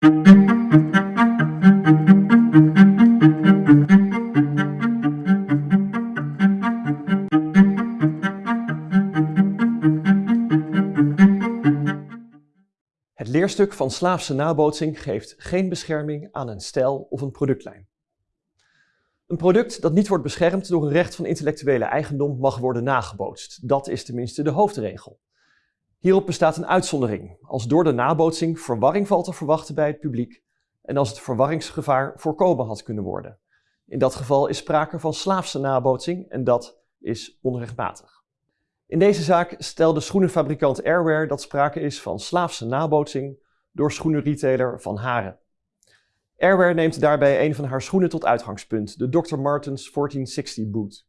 Het leerstuk van slaafse nabootsing geeft geen bescherming aan een stijl of een productlijn. Een product dat niet wordt beschermd door een recht van intellectuele eigendom mag worden nagebootst. Dat is tenminste de hoofdregel. Hierop bestaat een uitzondering, als door de nabootsing verwarring valt te verwachten bij het publiek en als het verwarringsgevaar voorkomen had kunnen worden. In dat geval is sprake van slaafse nabootsing en dat is onrechtmatig. In deze zaak stelde schoenenfabrikant Airwear dat sprake is van slaafse nabootsing door schoenenretailer Van Haren. Airwear neemt daarbij een van haar schoenen tot uitgangspunt, de Dr. Martens 1460 boot.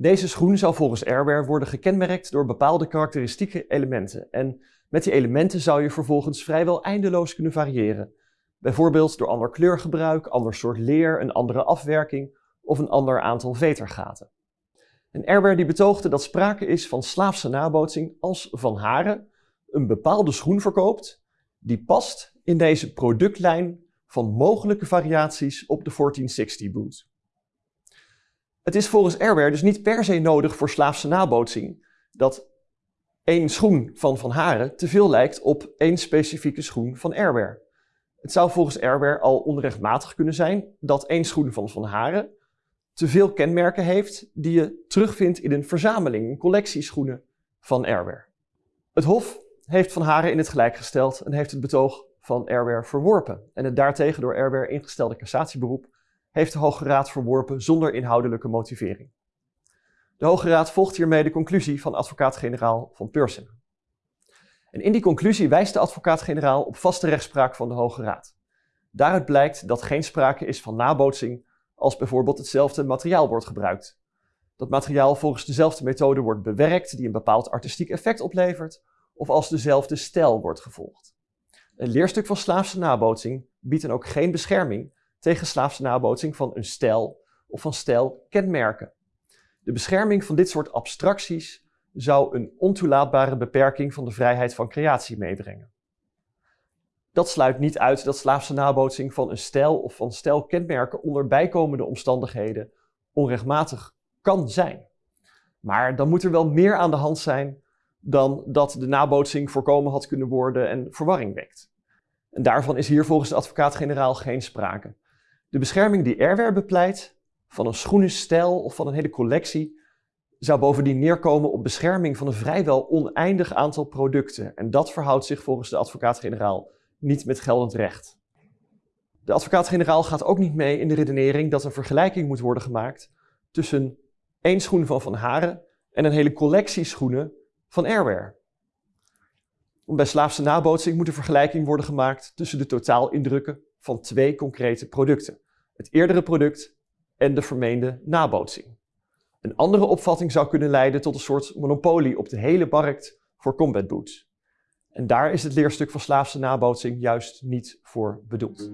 Deze schoen zou volgens Airwear worden gekenmerkt door bepaalde karakteristieke elementen en met die elementen zou je vervolgens vrijwel eindeloos kunnen variëren. Bijvoorbeeld door ander kleurgebruik, ander soort leer, een andere afwerking of een ander aantal vetergaten. En Airwear die betoogde dat sprake is van slaafse nabootsing als Van Haren een bepaalde schoen verkoopt die past in deze productlijn van mogelijke variaties op de 1460 boot. Het is volgens Airwear dus niet per se nodig voor slaafse nabootsing dat één schoen van Van Haren te veel lijkt op één specifieke schoen van Airwear. Het zou volgens Airwear al onrechtmatig kunnen zijn dat één schoen van Van Haren te veel kenmerken heeft die je terugvindt in een verzameling, een collectie schoenen van Airwear. Het Hof heeft Van Haren in het gelijk gesteld en heeft het betoog van Airwear verworpen. En het daartegen door Airwear ingestelde cassatieberoep heeft de Hoge Raad verworpen zonder inhoudelijke motivering. De Hoge Raad volgt hiermee de conclusie van advocaat-generaal van Pursen. En in die conclusie wijst de advocaat-generaal op vaste rechtspraak van de Hoge Raad. Daaruit blijkt dat geen sprake is van nabootsing als bijvoorbeeld hetzelfde materiaal wordt gebruikt. Dat materiaal volgens dezelfde methode wordt bewerkt die een bepaald artistiek effect oplevert, of als dezelfde stijl wordt gevolgd. Een leerstuk van slaafse nabootsing biedt dan ook geen bescherming tegen slaafse nabootsing van een stijl of van stijlkenmerken. De bescherming van dit soort abstracties zou een ontoelaatbare beperking van de vrijheid van creatie meebrengen. Dat sluit niet uit dat slaafse nabootsing van een stijl of van stijlkenmerken onder bijkomende omstandigheden onrechtmatig kan zijn. Maar dan moet er wel meer aan de hand zijn dan dat de nabootsing voorkomen had kunnen worden en verwarring wekt. En daarvan is hier volgens de advocaat-generaal geen sprake. De bescherming die Airwear bepleit, van een schoenenstijl of van een hele collectie, zou bovendien neerkomen op bescherming van een vrijwel oneindig aantal producten. En dat verhoudt zich volgens de advocaat-generaal niet met geldend recht. De advocaat-generaal gaat ook niet mee in de redenering dat een vergelijking moet worden gemaakt tussen één schoen van Van Haren en een hele collectie schoenen van Airwear. Om bij slaafse nabootsing moet een vergelijking worden gemaakt tussen de totaalindrukken van twee concrete producten. Het eerdere product en de vermeende nabootsing. Een andere opvatting zou kunnen leiden tot een soort monopolie op de hele markt voor combat boots. En daar is het leerstuk van slaafse nabootsing juist niet voor bedoeld.